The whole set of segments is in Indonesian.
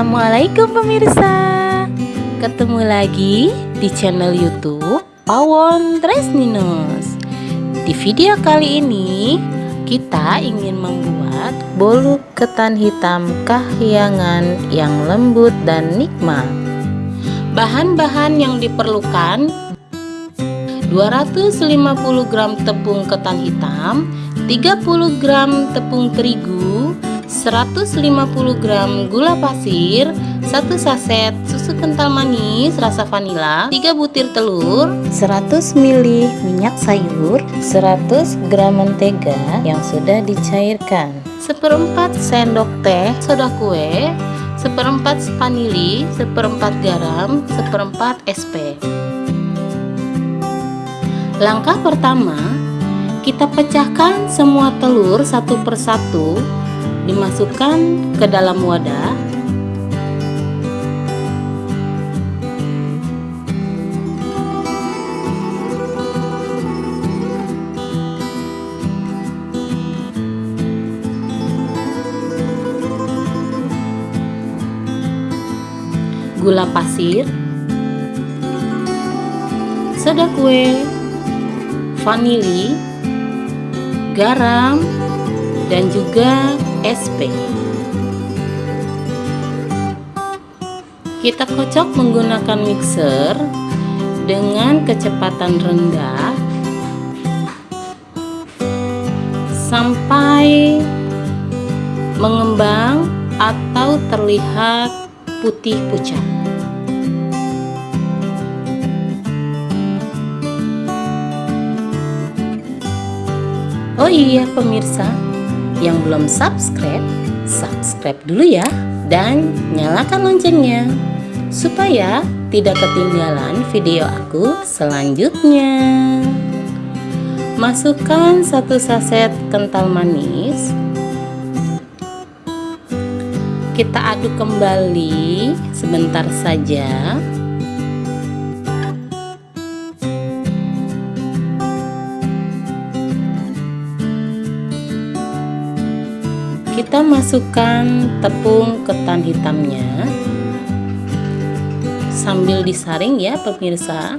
Assalamualaikum pemirsa. Ketemu lagi di channel youtube Pawon Tresninos Di video kali ini Kita ingin membuat bolu ketan hitam kahyangan yang lembut dan nikmat. Bahan-bahan yang diperlukan 250 gram tepung ketan hitam 30 gram tepung terigu 150 gram gula pasir 1 saset susu kental manis rasa vanila 3 butir telur 100 ml minyak sayur 100 gram mentega yang sudah dicairkan seperempat sendok teh soda kue seperempat vanili seperempat garam seperempat SP langkah pertama kita pecahkan semua telur satu persatu dimasukkan ke dalam wadah. Gula pasir. Soda kue. Vanili. Garam. Dan juga SP kita kocok menggunakan mixer dengan kecepatan rendah sampai mengembang atau terlihat putih pucat. Oh iya pemirsa yang belum subscribe, subscribe dulu ya dan nyalakan loncengnya supaya tidak ketinggalan video aku selanjutnya. Masukkan satu saset kental manis. Kita aduk kembali sebentar saja. Kita masukkan tepung ketan hitamnya. Sambil disaring ya pemirsa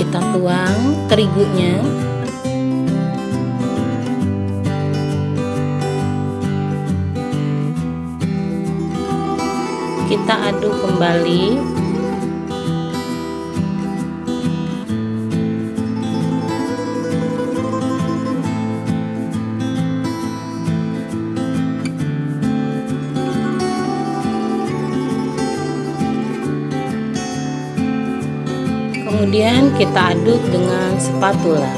kita tuang terigunya. Kita aduk kembali kemudian kita aduk dengan spatula.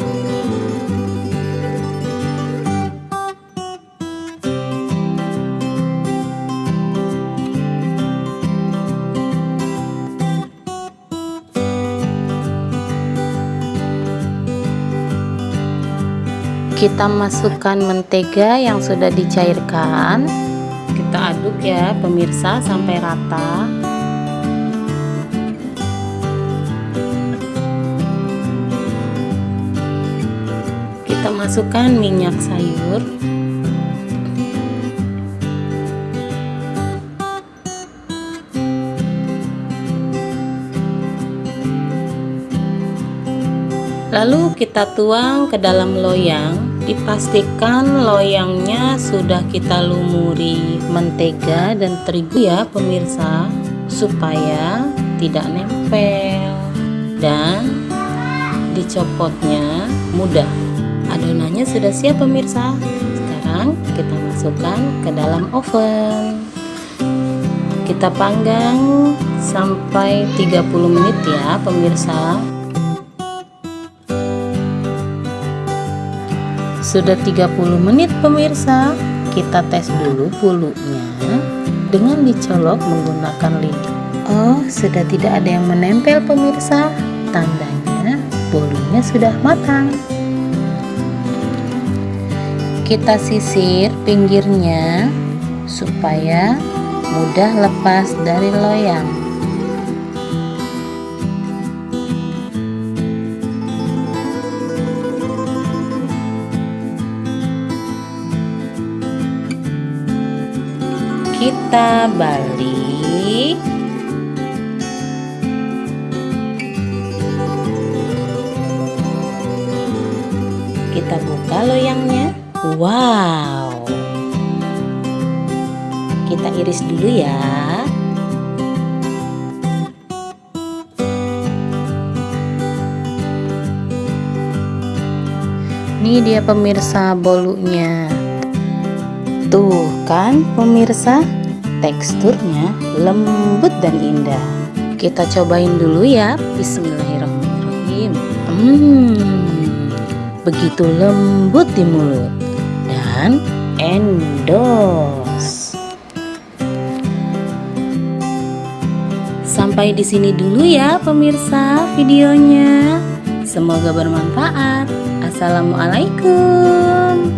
Kita masukkan mentega yang sudah dicairkan. Kita aduk ya pemirsa sampai rata kita masukkan minyak sayur. Lalu kita tuang ke dalam loyang. Dipastikan loyangnya sudah kita lumuri mentega dan terigu ya pemirsa supaya tidak nempel. Dan dicopotnya mudah adonannya sudah siap pemirsa. Sekarang kita masukkan ke dalam oven. Kita panggang sampai 30 menit ya pemirsa. Sudah 30 menit pemirsa. Kita tes dulu bulunya. Dengan dicolok menggunakan lidi. Oh sudah tidak ada yang menempel pemirsa. Tandanya bolunya sudah matang Kita sisir pinggirnya supaya mudah lepas dari loyang. Kita balik kita buka loyangnya wow. Kita iris dulu ya. Ini dia pemirsa bolunya. Tuh kan pemirsa. Teksturnya lembut dan indah. Kita cobain dulu ya. Bismillahirrahmanirrahim. Hmm begitu lembut di mulut dan endos. Sampai di sini dulu ya pemirsa videonya. Semoga bermanfaat. Assalamualaikum.